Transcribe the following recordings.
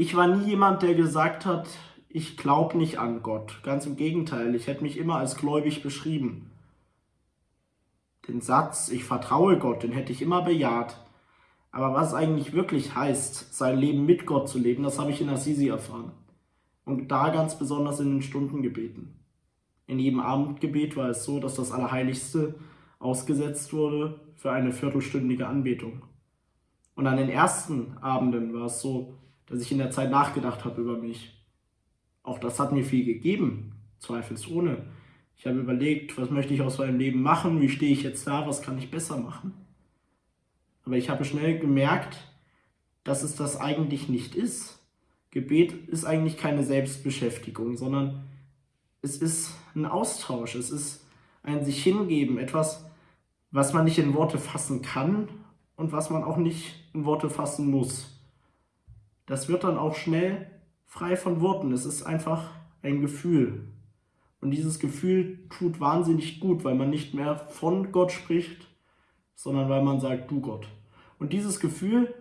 Ich war nie jemand, der gesagt hat, ich glaube nicht an Gott. Ganz im Gegenteil, ich hätte mich immer als gläubig beschrieben. Den Satz, ich vertraue Gott, den hätte ich immer bejaht. Aber was eigentlich wirklich heißt, sein Leben mit Gott zu leben, das habe ich in Assisi erfahren. Und da ganz besonders in den Stundengebeten. In jedem Abendgebet war es so, dass das Allerheiligste ausgesetzt wurde für eine viertelstündige Anbetung. Und an den ersten Abenden war es so, dass ich in der Zeit nachgedacht habe über mich. Auch das hat mir viel gegeben, zweifelsohne. Ich habe überlegt, was möchte ich aus meinem Leben machen, wie stehe ich jetzt da, was kann ich besser machen. Aber ich habe schnell gemerkt, dass es das eigentlich nicht ist. Gebet ist eigentlich keine Selbstbeschäftigung, sondern es ist ein Austausch, es ist ein sich hingeben, etwas, was man nicht in Worte fassen kann und was man auch nicht in Worte fassen muss das wird dann auch schnell frei von Worten. Es ist einfach ein Gefühl. Und dieses Gefühl tut wahnsinnig gut, weil man nicht mehr von Gott spricht, sondern weil man sagt, du Gott. Und dieses Gefühl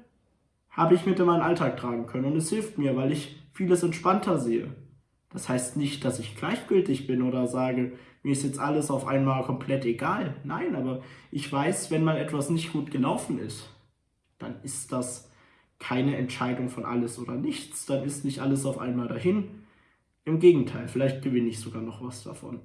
habe ich mit in meinen Alltag tragen können. Und es hilft mir, weil ich vieles entspannter sehe. Das heißt nicht, dass ich gleichgültig bin oder sage, mir ist jetzt alles auf einmal komplett egal. Nein, aber ich weiß, wenn mal etwas nicht gut gelaufen ist, dann ist das keine Entscheidung von alles oder nichts, dann ist nicht alles auf einmal dahin. Im Gegenteil, vielleicht gewinne ich sogar noch was davon.